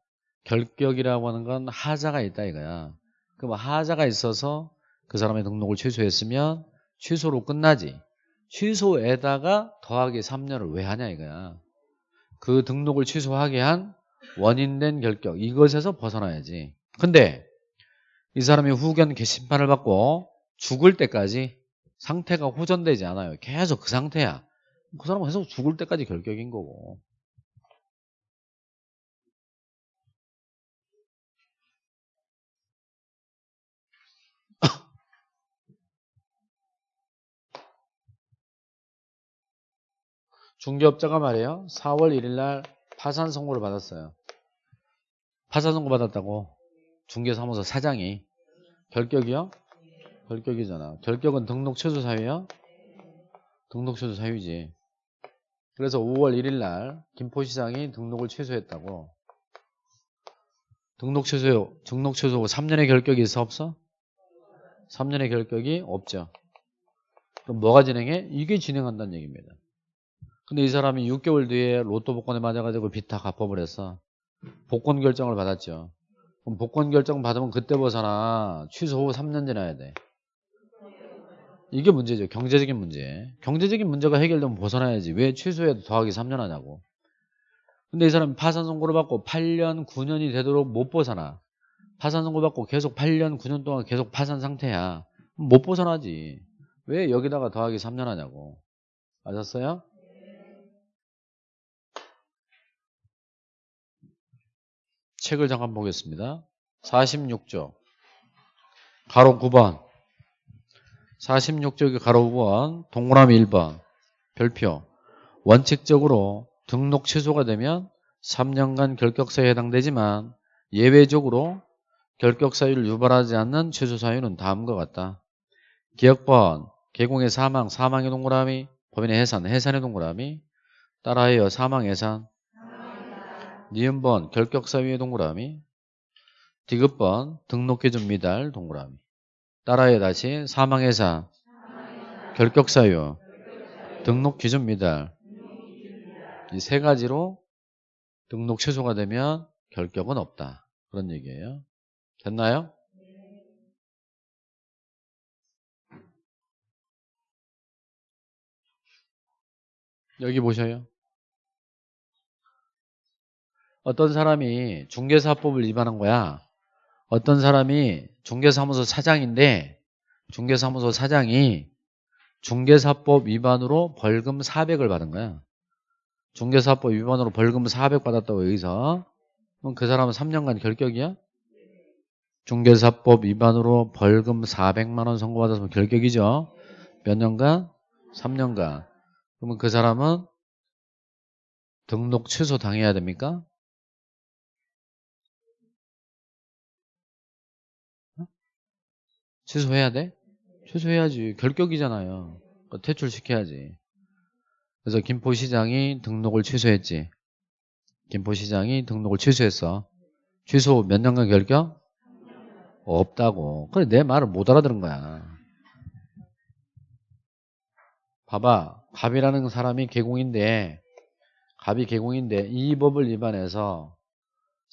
S1: 결격이라고 하는 건 하자가 있다 이거야. 그럼 하자가 있어서 그 사람의 등록을 취소했으면 취소로 끝나지. 취소에다가 더하기 3년을 왜 하냐 이거야. 그 등록을 취소하게 한 원인된 결격 이것에서 벗어나야지. 근데 이 사람이 후견 개심판을 받고 죽을 때까지 상태가 호전되지 않아요. 계속 그 상태야. 그 사람은 계속 죽을 때까지 결격인 거고. 중개업자가 말이에요. 4월 1일 날 파산 선고를 받았어요. 파산 선고 받았다고 중개사무소 사장이 결격이요? 결격이잖아. 결격은 등록 취소 사유야? 등록 취소 사유지. 그래서 5월 1일 날 김포시장이 등록을 취소했다고. 등록 취소, 등록 취소고 3년의 결격이 있어 없어? 3년의 결격이 없죠. 그럼 뭐가 진행해? 이게 진행한다는 얘기입니다. 근데 이 사람이 6개월 뒤에 로또 복권에 맞아가지고 빚 다 갚아버렸어. 복권 결정을 받았죠. 그럼 복권 결정 받으면 그때 벗어나 취소 후 3년 지나야 돼. 이게 문제죠. 경제적인 문제. 경제적인 문제가 해결되면 벗어나야지. 왜 취소해도 더하기 3년 하냐고. 근데 이 사람이 파산 선고를 받고 8년, 9년이 되도록 못 벗어나. 파산 선고 받고 계속 8년, 9년 동안 계속 파산 상태야. 못 벗어나지. 왜 여기다가 더하기 3년 하냐고. 맞았어요? 책을 잠깐 보겠습니다. 46조. 가로 9번. 46쪽의 가로 9번. 동그라미 1번. 별표. 원칙적으로 등록 취소가 되면 3년간 결격사유에 해당되지만 예외적으로 결격사유를 유발하지 않는 취소 사유는 다음과 같다. 기억번, 개공의 사망, 사망의 동그라미, 법인의 해산, 해산의 동그라미, 따라하여 사망, 해산, 니은번, 결격사유의 동그라미, 디귿번, 등록기준 미달, 동그라미. 따라하여 다시 사망, 해산, 결격사유, 등록기준 미달, 이 세 가지로 등록 취소가 되면 결격은 없다. 그런 얘기예요. 됐나요? 여기 보셔요. 어떤 사람이 중개사법을 위반한 거야. 어떤 사람이 중개사무소 사장인데 중개사무소 사장이 중개사법 위반으로 벌금 400을 받은 거야. 중개사법 위반으로 벌금 400 받았다고 여기서 그럼 그 사람은 3년간 결격이야? 중개사법 위반으로 벌금 400만 원 선고받았으면 결격이죠. 몇 년간? 3년간. 그러면 그 사람은 등록 취소 당해야 됩니까? 취소해야 돼? 취소해야지. 결격이잖아요. 그러니까 퇴출시켜야지. 그래서 김포시장이 등록을 취소했지. 김포시장이 등록을 취소했어. 취소 몇 년간 결격? 없다고. 그래 내 말을 못 알아들은 거야. 봐봐. 갑이라는 사람이 개공인데 갑이 개공인데 이 법을 위반해서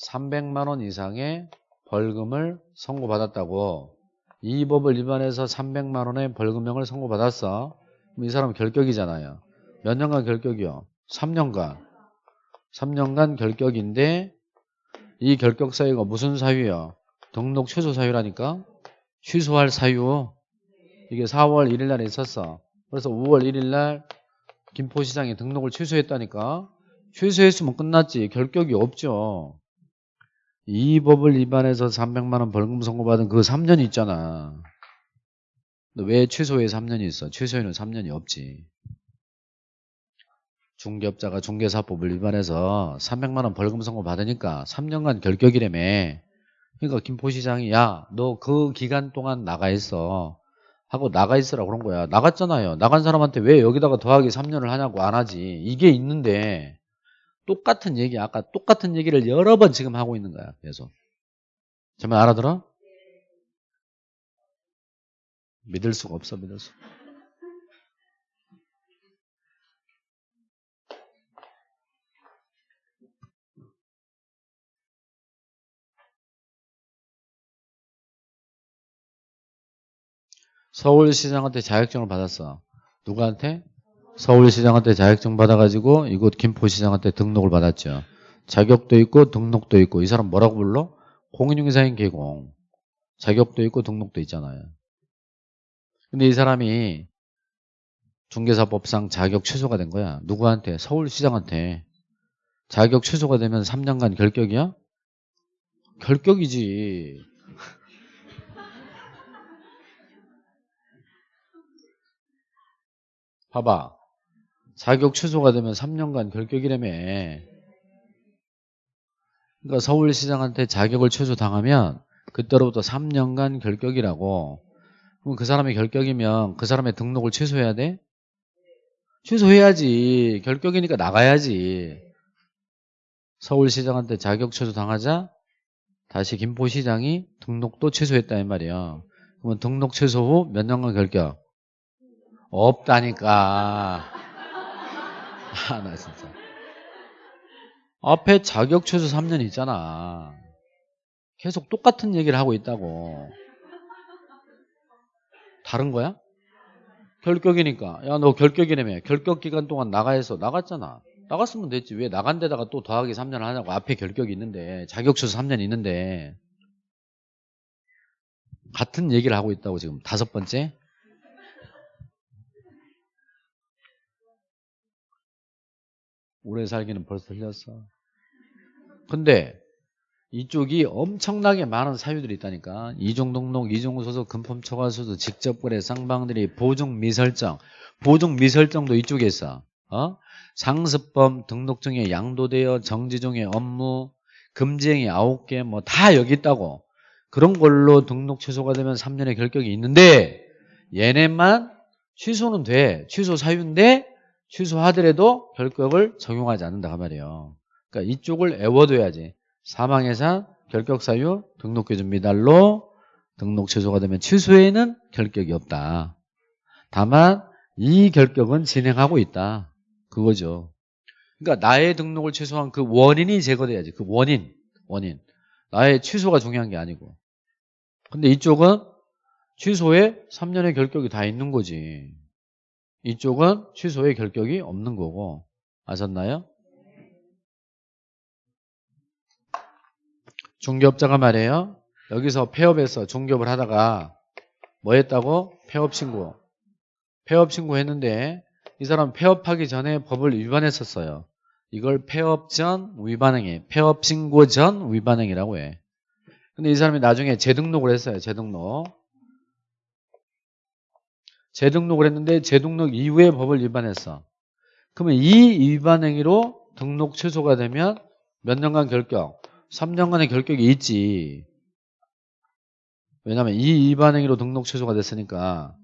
S1: 300만 원 이상의 벌금을 선고받았다고 이 법을 위반해서 300만 원의 벌금형을 선고받았어. 그럼 이 사람은 결격이잖아요. 몇 년간 결격이요? 3년간. 3년간 결격인데 이 결격 사유가 무슨 사유요? 등록 취소 사유라니까? 취소할 사유. 이게 4월 1일 날에 있었어. 그래서 5월 1일 날 김포시장이 등록을 취소했다니까? 취소했으면 끝났지. 결격이 없죠. 이 법을 위반해서 300만 원 벌금 선고받은 그 3년이 있잖아. 왜 취소에 3년이 있어? 취소에는 3년이 없지. 중개업자가 중개사법을 위반해서 300만 원 벌금 선고 받으니까 3년간 결격이라며. 그러니까 김포시장이 야 너 그 기간 동안 나가 있어 하고 나가 있으라 그런 거야. 나갔잖아요. 나간 사람한테 왜 여기다가 더하기 3년을 하냐고 안 하지. 이게 있는데 똑같은 얘기 아까 똑같은 얘기를 여러 번 지금 하고 있는 거야. 계속. 정말 알아들어? 믿을 수가 없어 믿을 수. 서울시장한테 자격증을 받았어. 누구한테? 서울시장한테 자격증 받아가지고 이곳 김포시장한테 등록을 받았죠. 자격도 있고 등록도 있고 이 사람 뭐라고 불러? 공인중개사인 개공. 자격도 있고 등록도 있잖아요. 근데 이 사람이 중개사법상 자격 취소가 된 거야. 누구한테? 서울시장한테. 자격 취소가 되면 3년간 결격이야? 결격이지. 봐봐. 자격 취소가 되면 3년간 결격이라며. 그러니까 서울시장한테 자격을 취소당하면 그때로부터 3년간 결격이라고. 그럼 그 사람의 결격이면 그 사람의 등록을 취소해야 돼? 취소해야지. 결격이니까 나가야지. 서울시장한테 자격 취소 당하자 다시 김포시장이 등록도 취소했다 이 말이야. 그러면 등록 취소 후 몇 년간 결격? 없다니까. 아, 나 진짜. 앞에 자격 취소 3년 있잖아. 계속 똑같은 얘기를 하고 있다고. 다른 거야? 결격이니까. 야, 너 결격이라며. 결격 기간 동안 나가 해서 나갔잖아. 나갔으면 됐지. 왜 나간 데다가 또 더하기 3년 하냐고. 앞에 결격이 있는데. 자격수수 3년 있는데. 같은 얘기를 하고 있다고 지금. 다섯 번째. 오래 살기는 벌써 틀렸어. 근데 이쪽이 엄청나게 많은 사유들이 있다니까. 이종등록, 이종소속, 금품초과수도, 직접거래, 쌍방들이 보증 미설정. 보증 미설정도 이쪽에 있어. 어? 상습범, 등록증에 양도되어 정지종의 업무, 금지행위 9개 뭐 다 여기 있다고. 그런 걸로 등록 취소가 되면 3년의 결격이 있는데 얘네만 취소는 돼. 취소 사유인데 취소하더라도 결격을 적용하지 않는다 그 말이에요. 그러니까 이쪽을 애워둬야지. 사망해산, 결격 사유, 등록기준 미달로 등록 취소가 되면 취소에는 결격이 없다. 다만 이 결격은 진행하고 있다. 그거죠. 그러니까 나의 등록을 취소한 그 원인이 제거돼야지. 그 원인, 원인. 나의 취소가 중요한 게 아니고. 근데 이쪽은 취소에 3년의 결격이 다 있는 거지. 이쪽은 취소의 결격이 없는 거고. 아셨나요? 중개업자가 말이에요. 여기서 폐업해서 중개업을 하다가 뭐 했다고? 폐업 신고. 폐업 신고했는데 이 사람 폐업하기 전에 법을 위반했었어요. 이걸 폐업 전 위반행위, 폐업 신고 전 위반행위라고 해. 근데 이 사람이 나중에 재등록을 했어요. 재등록. 재등록을 했는데 재등록 이후에 법을 위반했어. 그러면 이 위반 행위로 등록 취소가 되면 몇 년간 결격? 3년간의 결격이 있지. 왜냐하면 이 위반 행위로 등록 취소가 됐으니까.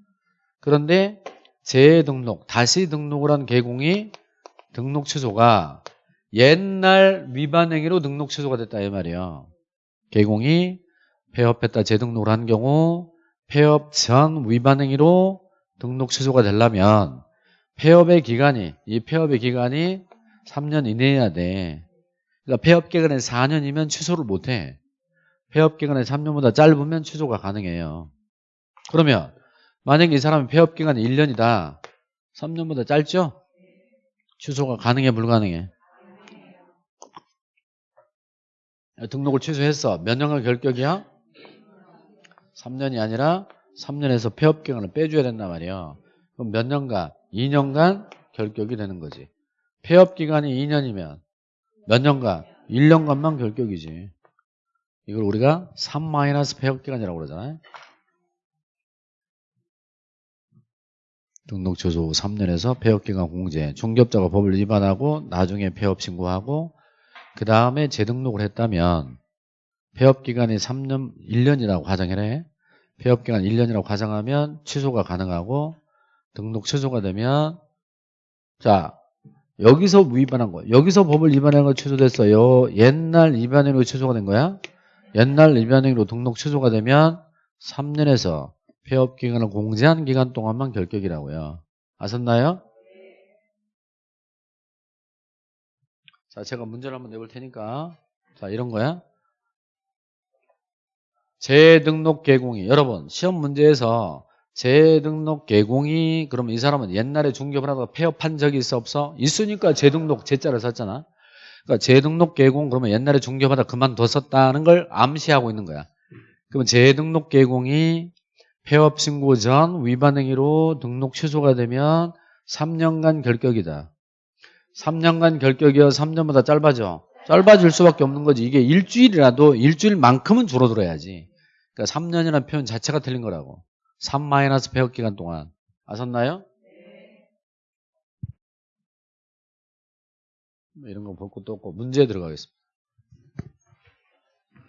S1: 그런데 재등록, 다시 등록을 한 개공이 등록 취소가 옛날 위반 행위로 등록 취소가 됐다 이 말이에요. 개공이 폐업했다 재등록을 한 경우 폐업 전 위반 행위로 등록 취소가 되려면 폐업의 기간이 이 폐업의 기간이 3년 이내여야 돼. 그러니까 폐업 기간이 4년이면 취소를 못 해. 폐업 기간이 3년보다 짧으면 취소가 가능해요. 그러면 만약에 이 사람이 폐업 기간이 1년이다. 3년보다 짧죠? 취소가 가능해 불가능해? 등록을 취소했어. 몇 년간 결격이야? 3년이 아니라 3년에서 폐업 기간을 빼줘야 된단 말이에요. 그럼 몇 년간? 2년간 결격이 되는 거지. 폐업 기간이 2년이면 몇 년간? 1년간만 결격이지. 이걸 우리가 3 폐업 기간이라고 그러잖아요. 등록 취소 후 3년에서 폐업 기간 공제. 중개업자가 법을 위반하고 나중에 폐업 신고하고 그 다음에 재등록을 했다면 폐업 기간이 3년 1년이라고 가정해래. 폐업 기간 1년이라고 가정하면 취소가 가능하고 등록 취소가 되면 자 여기서 위반한 거 여기서 법을 위반한 거 취소됐어요. 옛날 위반행위로 취소가 된 거야? 옛날 위반행위로 등록 취소가 되면 3년에서 폐업 기간을 공제한 기간 동안만 결격이라고요. 아셨나요? 자 제가 문제를 한번 내볼 테니까. 자 이런 거야 재등록 개공이 여러분 시험 문제에서 재등록 개공이 그러면 이 사람은 옛날에 중개업을 하다가 폐업한 적이 있어 없어? 있으니까 재등록 재자를 썼잖아. 그러니까 재등록 개공 그러면 옛날에 중개업하다 그만뒀었다는 걸 암시하고 있는 거야. 그러면 재등록 개공이 폐업 신고 전 위반 행위로 등록 취소가 되면 3년간 결격이다. 3년간 결격이어 3년보다 짧아져. 짧아질 수밖에 없는 거지. 이게 일주일이라도 일주일만큼은 줄어들어야지 그러니까 3년이라는 표현 자체가 틀린 거라고 3 폐업 기간 동안 아셨나요? 뭐 이런 거 볼 것도 없고 문제에 들어가겠습니다.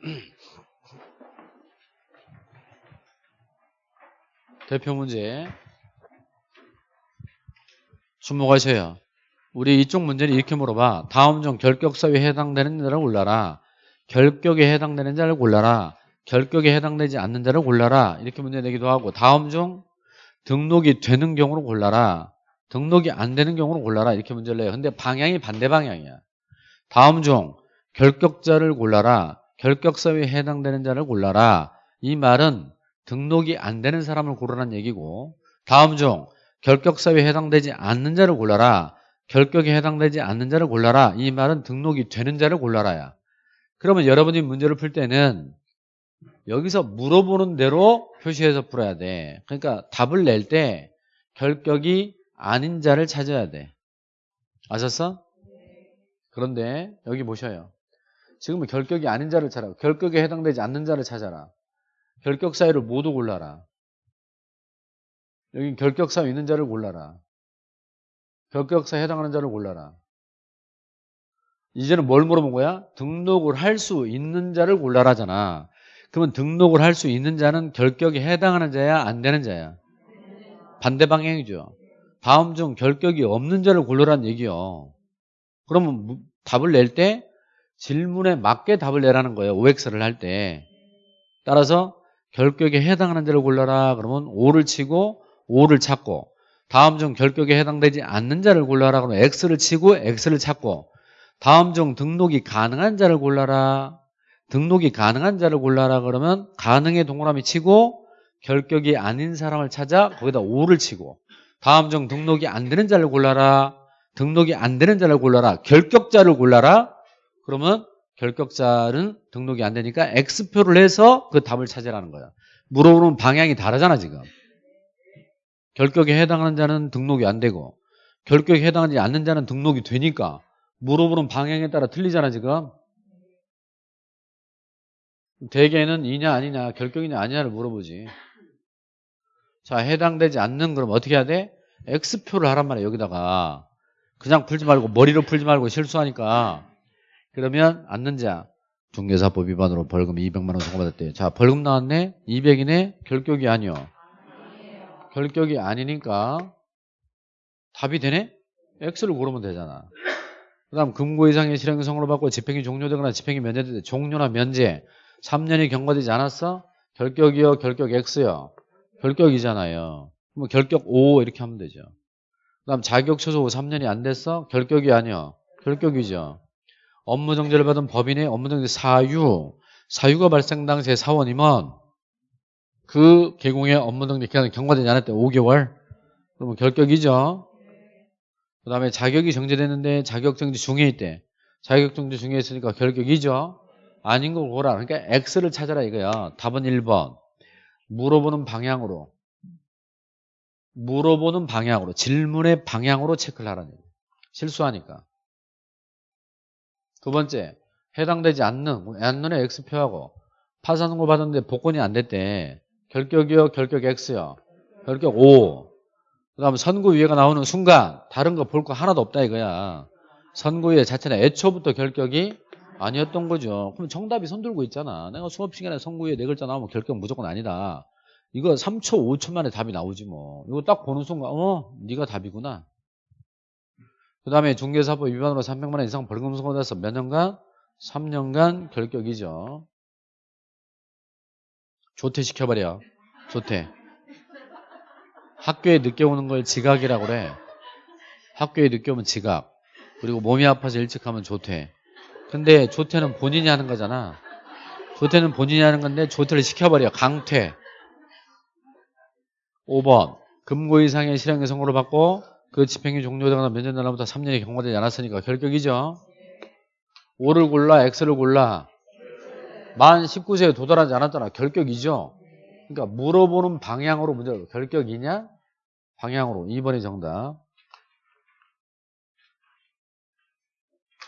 S1: 대표 문제 주목하셔요. 우리 이쪽 문제는 이렇게 물어봐. 다음 중 결격사유에 해당되는 자를 골라라. 결격에 해당되는 자를 골라라. 결격에 해당되지 않는 자를 골라라. 이렇게 문제 내기도 하고 다음 중 등록이 되는 경우로 골라라. 등록이 안 되는 경우로 골라라. 이렇게 문제를 내요. 근데 방향이 반대 방향이야. 다음 중 결격자를 골라라. 결격사유에 해당되는 자를 골라라. 이 말은 등록이 안 되는 사람을 고르라는 얘기고 다음 중 결격 사유에 해당되지 않는 자를 골라라. 결격에 해당되지 않는 자를 골라라. 이 말은 등록이 되는 자를 골라라야. 그러면 여러분이 문제를 풀 때는 여기서 물어보는 대로 표시해서 풀어야 돼. 그러니까 답을 낼 때 결격이 아닌 자를 찾아야 돼. 아셨어? 그런데 여기 보셔요. 지금은 결격이 아닌 자를 찾아. 결격에 해당되지 않는 자를 찾아라. 결격 사유를 모두 골라라. 여기 결격 사유 있는 자를 골라라. 결격사에 해당하는 자를 골라라. 이제는 뭘 물어본 거야? 등록을 할 수 있는 자를 골라라잖아. 그러면 등록을 할 수 있는 자는 결격에 해당하는 자야, 안 되는 자야? 반대 방향이죠. 다음 중 결격이 없는 자를 골라라는 얘기요. 그러면 무- 답을 낼 때 질문에 맞게 답을 내라는 거예요. OX를 할 때. 따라서 결격에 해당하는 자를 골라라. 그러면 O를 치고 O를 찾고 다음 중 결격에 해당되지 않는 자를 골라라. 그러면 X를 치고 X를 찾고 다음 중 등록이 가능한 자를 골라라. 등록이 가능한 자를 골라라 그러면 가능의 동그라미 치고 결격이 아닌 사람을 찾아 거기다 O를 치고 다음 중 등록이 안 되는 자를 골라라. 등록이 안 되는 자를 골라라. 결격자를 골라라. 그러면 결격자는 등록이 안 되니까 X표를 해서 그 답을 찾으라는 거야. 물어보는 방향이 다르잖아 지금. 결격에 해당하는 자는 등록이 안 되고 결격에 해당하지 않는 자는 등록이 되니까 물어보는 방향에 따라 틀리잖아 지금. 대개는 이냐 아니냐 결격이냐 아니냐를 물어보지. 자 해당되지 않는 그럼 어떻게 해야 돼? X표를 하란 말이야 여기다가. 그냥 풀지 말고 머리로 풀지 말고 실수하니까 그러면 않는 자 중개사법 위반으로 벌금 200만 원 선고받았대요. 자 벌금 나왔네 200이네 결격이 아니요. 결격이 아니니까 답이 되네? X를 고르면 되잖아. 그 다음 금고 이상의 실행 성으로 받고 집행이 종료되거나 집행이 면제될 때 종료나 면제 3년이 경과되지 않았어? 결격이요 결격 X요 결격이잖아요. 그럼 결격 O 이렇게 하면 되죠. 그 다음 자격 취소 후 3년이 안 됐어? 결격이 아니요 결격이죠. 업무 정지를 받은 법인의 업무 정지 사유 사유가 발생 당시에 사원이면 그 개공의 업무 정지 기간이 경과되지 때 5개월 그러면 결격이죠. 그 다음에 자격이 정지됐는데 자격 정지 중에 있대. 자격 정지 중에 있으니까 결격이죠. 아닌 걸 보라. 그러니까 X를 찾아라 이거야. 답은 1번. 물어보는 방향으로. 물어보는 방향으로. 질문의 방향으로 체크를 하라는 얘기. 실수하니까. 두 번째. 해당되지 않는, 않는의 X표하고 파산 선고 받았는데 복권이 안 됐대. 결격이요, 결격 X요. 결격 O. 그 다음에 선고유예가 나오는 순간 다른 거 볼 거 하나도 없다 이거야. 선고유예 자체는 애초부터 결격이 아니었던 거죠. 그럼 정답이 손들고 있잖아. 내가 수업 시간에 선고유예 네 글자 나오면 결격 무조건 아니다. 이거 3초, 5초 만에 답이 나오지 뭐. 이거 딱 보는 순간 어? 네가 답이구나. 그 다음에 중개사법 위반으로 300만 원 이상 벌금 선고돼서 몇 년간? 3년간 결격이죠. 조퇴 시켜버려. 조퇴. 학교에 늦게 오는 걸 지각이라고 그래. 학교에 늦게 오면 지각. 그리고 몸이 아파서 일찍 하면 조퇴. 근데 조퇴는 본인이 하는 거잖아. 조퇴는 본인이 하는 건데 조퇴를 시켜버려. 강퇴. 5번. 금고 이상의 실행의 선고를 받고 그 집행이 종료되거나 몇년 날로부터 3년이 경과되지 않았으니까 결격이죠. 5를 골라 X를 골라. 만 19세에 도달하지 않았잖아. 결격이죠. 그러니까 물어보는 방향으로 문제가 결격이냐? 방향으로 2번이 정답.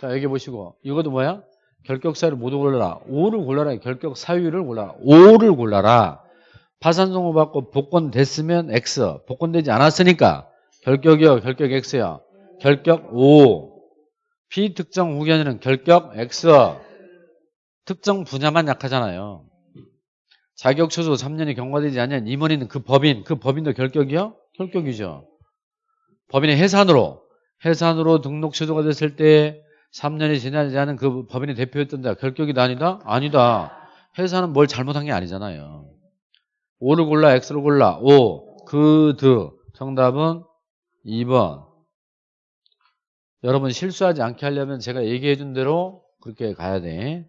S1: 자 여기 보시고 이것도 뭐야? 결격 사유를 모두 골라라. 5를 골라라. 결격 사유를 골라라. 5를 골라라. 파산 선고 받고 복권 됐으면 X. 복권 되지 않았으니까 결격이요. 결격 X요. 결격 5. 비특정 후견인은 결격 X. 특정 분야만 약하잖아요. 자격 취소 3년이 경과되지 않냐 임원인은 그 법인, 그 법인도 결격이요? 결격이죠. 법인의 해산으로, 해산으로 등록 취소가 됐을 때 3년이 지나지 않은 그 법인의 대표였던 자 결격이다 아니다? 아니다. 해산은 뭘 잘못한 게 아니잖아요. 5를 골라, X를 골라. 5, 그, 드. 정답은 2번. 여러분 실수하지 않게 하려면 제가 얘기해 준 대로 그렇게 가야 돼.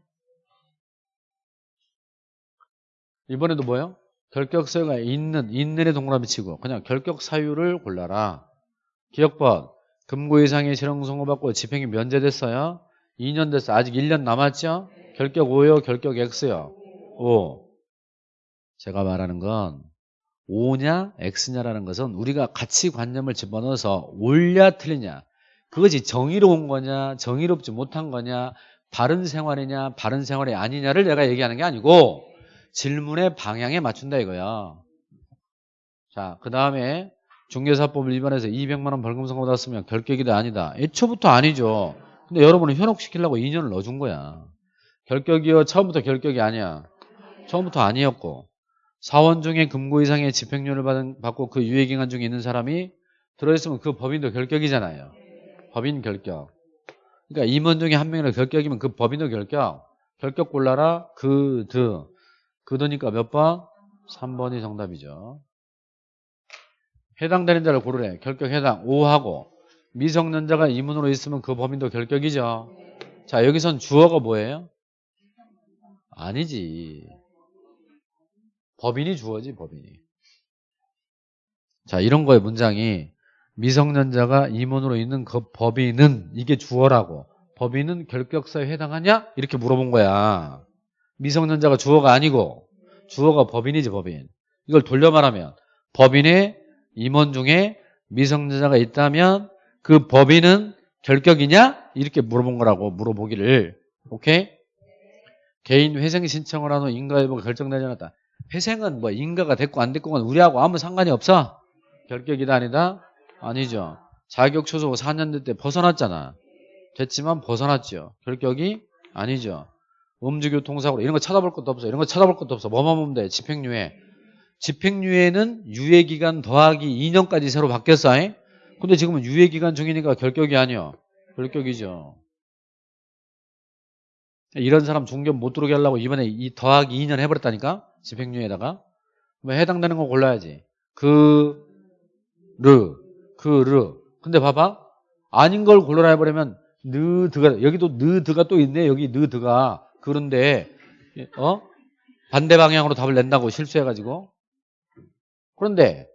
S1: 이번에도 뭐예요? 결격 사유가 있는 있는에 동그라미 치고 그냥 결격 사유를 골라라. 기억번 금고 이상의 실형 선고받고 집행이 면제됐어요. 2년 됐어. 아직 1년 남았죠? 결격 5요, 결격 X요. 5. 제가 말하는 건 5냐, X냐라는 것은 우리가 가치 관념을 집어넣어서 옳냐, 틀리냐. 그것이 정의로운 거냐, 정의롭지 못한 거냐, 바른 생활이냐, 바른 생활이 아니냐를 내가 얘기하는 게 아니고 질문의 방향에 맞춘다 이거야. 자, 그 다음에 중개사법을 위반해서 200만 원 벌금 선고 받았으면 결격이다 아니다. 애초부터 아니죠. 근데 여러분은 현혹시키려고 2년을 넣어준 거야. 결격이요. 처음부터 결격이 아니야. 처음부터 아니었고 사원 중에 금고 이상의 집행료를 받은, 받고 그 유예기간 중에 있는 사람이 들어있으면 그 법인도 결격이잖아요. 법인 결격. 그러니까 임원 중에 한 명이라 결격이면 그 법인도 결격. 결격 골라라. 그, 드. 그드니까 몇 번? 3번이 정답이죠. 해당되는 자를 고르래. 결격 해당 5하고 미성년자가 이문으로 있으면 그 범인도 결격이죠. 자 여기선 주어가 뭐예요? 아니지. 법인이 주어지 법인이. 자 이런 거의 문장이 미성년자가 임원으로 있는 그 법인은 이게 주어라고 법인은 결격사에 해당하냐? 이렇게 물어본 거야. 미성년자가 주어가 아니고 주어가 법인이지 법인. 이걸 돌려 말하면 법인의 임원 중에 미성년자가 있다면 그 법인은 결격이냐? 이렇게 물어본 거라고 물어보기를 오케이? 개인 회생 신청을 한후 인가 여부가 결정되지 않았다. 회생은 뭐 인가가 됐고 안 됐고는 우리하고 아무 상관이 없어? 결격이다 아니다? 아니죠. 자격 초소 4년 때 벗어났잖아. 됐지만 벗어났죠. 결격이 아니죠. 음주교통사고 이런 거 찾아볼 것도 없어. 이런 거 찾아볼 것도 없어. 뭐만 보면 돼. 집행유예. 집행유예는 유예기간 더하기 2년까지 새로 바뀌었어. 잉? 근데 지금은 유예기간 중이니까 결격이 아니야. 결격이죠. 이런 사람 중견 못 들어오게 하려고 이번에 이 더하기 2년 해버렸다니까? 집행유예에다가. 뭐 해당되는 거 골라야지. 그, 르, 그, 르. 근데 봐봐. 아닌 걸 골라라 해버리면 느, 드가, 여기도 느, 드가 또 있네. 여기 느, 드가. 그런데, 어? 반대 방향으로 답을 낸다고 실수해가지고. 그런데,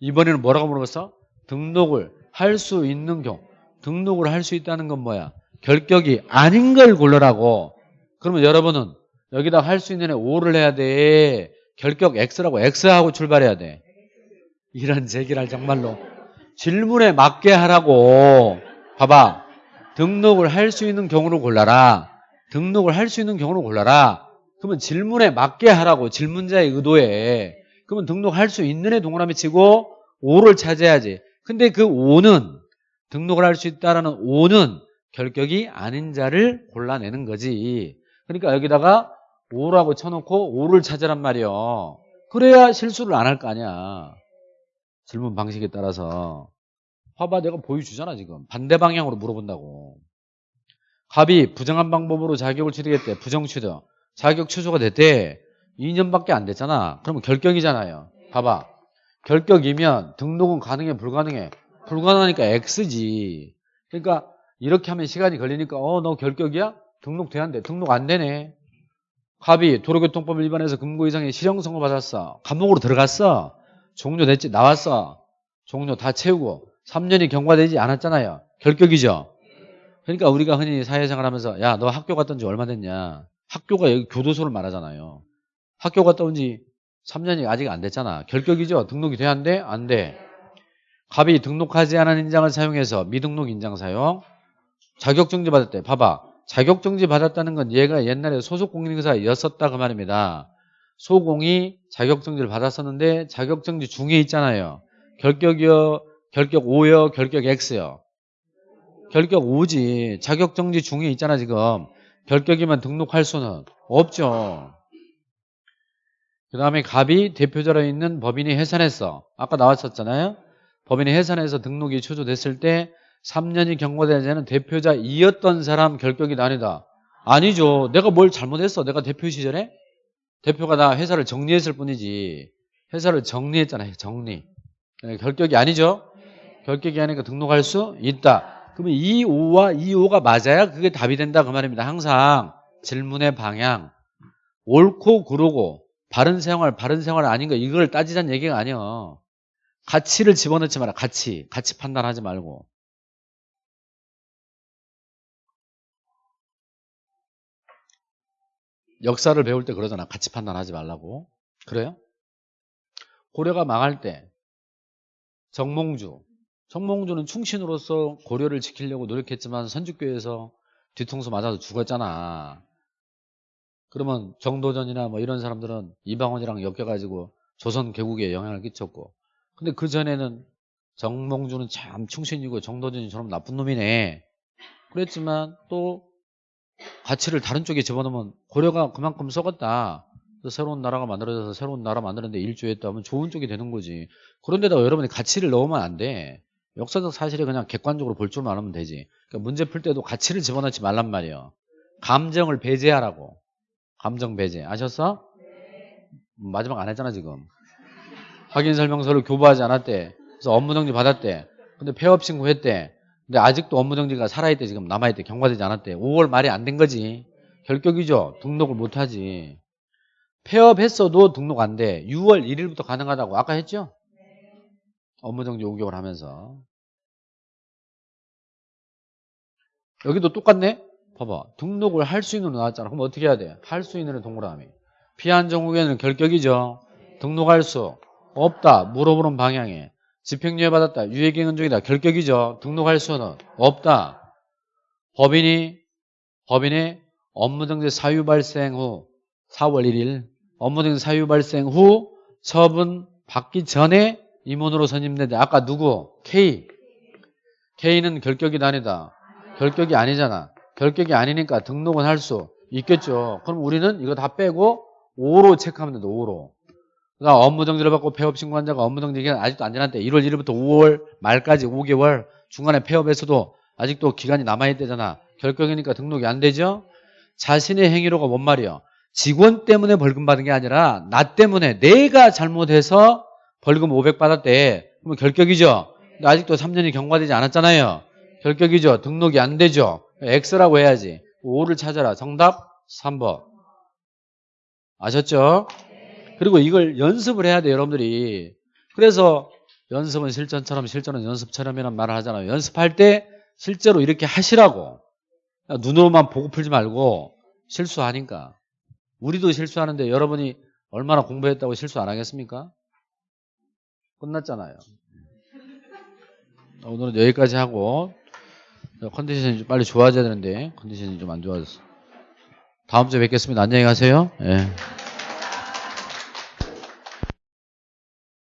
S1: 이번에는 뭐라고 물어봤어? 등록을 할 수 있는 경우. 등록을 할 수 있다는 건 뭐야? 결격이 아닌 걸 골라라고. 그러면 여러분은 여기다 할 수 있는 애 5를 해야 돼. 결격 X라고 X하고 출발해야 돼. 이런 제기를 정말로. 질문에 맞게 하라고. 봐봐. 등록을 할 수 있는 경우를 골라라. 등록을 할 수 있는 경우를 골라라. 그러면 질문에 맞게 하라고. 질문자의 의도에. 그러면 등록할 수 있는 애 동그라미 치고 5를 찾아야지. 근데 그 5는 등록을 할 수 있다라는 5는 결격이 아닌 자를 골라내는 거지. 그러니까 여기다가 5라고 쳐놓고 5를 찾으란 말이요. 그래야 실수를 안 할 거 아니야. 질문 방식에 따라서. 봐봐 내가 보여주잖아 지금. 반대 방향으로 물어본다고. 갑이 부정한 방법으로 자격을 취득했대. 부정 취득. 자격 취소가 됐대. 2년밖에 안 됐잖아. 그러면 결격이잖아요. 봐봐. 결격이면 등록은 가능해 불가능해? 불가능하니까 X지. 그러니까 이렇게 하면 시간이 걸리니까 어 너 결격이야? 등록 돼야 돼. 등록 안 되네. 갑이 도로교통법 위반해서 금고 이상의 실형 선고 받았어. 감옥으로 들어갔어. 종료 됐지. 나왔어. 종료 다 채우고 3년이 경과되지 않았잖아요. 결격이죠. 그러니까 우리가 흔히 사회생활 하면서 야 너 학교 갔던 지 얼마 됐냐. 학교가 여기 교도소를 말하잖아요. 학교 갔다 온 지 3년이 아직 안 됐잖아. 결격이죠. 등록이 돼야 안 돼? 안 돼. 갑이 등록하지 않은 인장을 사용해서 미등록 인장 사용. 자격정지 받았대. 봐봐. 자격정지 받았다는 건 얘가 옛날에 소속공인회사였었다 그 말입니다. 소공이 자격정지를 받았었는데 자격정지 중에 있잖아요. 결격이요, 결격 5요, 결격 X요. 결격 5지. 자격정지 중에 있잖아 지금. 결격이면 등록할 수는 없죠. 그 다음에 갑이 대표자로 있는 법인이 해산했어. 아까 나왔었잖아요. 법인이 해산해서 등록이 취소됐을 때 3년이 경과되는 자는 대표자이었던 사람 결격이 아니다. 아니죠. 내가 뭘 잘못했어. 내가 대표 시절에 대표가 나 회사를 정리했을 뿐이지. 회사를 정리했잖아요. 정리. 네, 결격이 아니죠. 결격이 아니니까 등록할 수 있다. 그러면 이 5와 이 5가 맞아야 그게 답이 된다 그 말입니다. 항상 질문의 방향, 옳고 그르고 바른 생활, 바른 생활 아닌 거 이걸 따지자는 얘기가 아니야. 가치를 집어넣지 마라. 가치. 가치 판단하지 말고. 역사를 배울 때 그러잖아. 가치 판단하지 말라고. 그래요? 고려가 망할 때 정몽주. 정몽주는 충신으로서 고려를 지키려고 노력했지만 선주교에서 뒤통수 맞아서 죽었잖아. 그러면 정도전이나 뭐 이런 사람들은 이방원이랑 엮여가지고 조선 개국에 영향을 끼쳤고. 근데 그 전에는 정몽주는 참 충신이고 정도전이 저런 나쁜 놈이네. 그랬지만 또 가치를 다른 쪽에 집어넣으면 고려가 그만큼 썩었다. 새로운 나라가 만들어져서 새로운 나라 만드는데 일조했다면 좋은 쪽이 되는 거지. 그런데다가 여러분이 가치를 넣으면 안 돼. 역사적 사실을 그냥 객관적으로 볼 줄만 알면 되지. 그러니까 문제 풀 때도 가치를 집어넣지 말란 말이에요. 감정을 배제하라고. 감정 배제. 아셨어? 마지막 안 했잖아 지금. 확인 설명서를 교부하지 않았대. 그래서 업무 정지 받았대. 근데 폐업 신고했대. 근데 아직도 업무 정지가 살아있대 지금 남아있대. 경과되지 않았대. 5월 말이 안 된 거지. 결격이죠. 등록을 못 하지. 폐업했어도 등록 안 돼. 6월 1일부터 가능하다고 아까 했죠? 업무 정지 5개월 하면서. 여기도 똑같네? 봐봐. 등록을 할 수 있는 거 나왔잖아. 그럼 어떻게 해야 돼? 할 수 있는 애 동그라미. 피한정국에는 결격이죠. 등록할 수 없다. 물어보는 방향에. 집행유예 받았다. 유예기간 중이다. 결격이죠. 등록할 수는 없다. 법인이 법인의 업무정지 사유 발생 후 4월 1일 업무정지 사유 발생 후 처분 받기 전에 임원으로 선임된다. 아까 누구? K. K는 결격이 아니다. 결격이 아니잖아. 결격이 아니니까 등록은 할 수 있겠죠. 그럼 우리는 이거 다 빼고 5로 체크하면 된다. 5로. 그다음 업무 정지를 받고 폐업 신고한자가 업무 정지 기간 아직도 안 지났대. 1월 1일부터 5월 말까지 5개월 중간에 폐업에서도 아직도 기간이 남아있대잖아. 결격이니까 등록이 안 되죠. 자신의 행위로가 뭔 말이야? 직원 때문에 벌금 받은 게 아니라 나 때문에 내가 잘못해서 벌금 500 받았대. 그러면 결격이죠. 근데 아직도 3년이 경과되지 않았잖아요. 결격이죠. 등록이 안 되죠. X라고 해야지. 5를 찾아라. 정답 3번. 아셨죠? 그리고 이걸 연습을 해야 돼요, 여러분들이. 그래서 연습은 실전처럼 실전은 연습처럼이란 말을 하잖아요. 연습할 때 실제로 이렇게 하시라고. 눈으로만 보고 풀지 말고 실수하니까. 우리도 실수하는데 여러분이 얼마나 공부했다고 실수 안 하겠습니까? 끝났잖아요. 오늘은 여기까지 하고 컨디션이 좀 빨리 좋아져야 되는데 컨디션이 좀 안 좋아졌어. 다음 주에 뵙겠습니다. 안녕히 가세요. 예.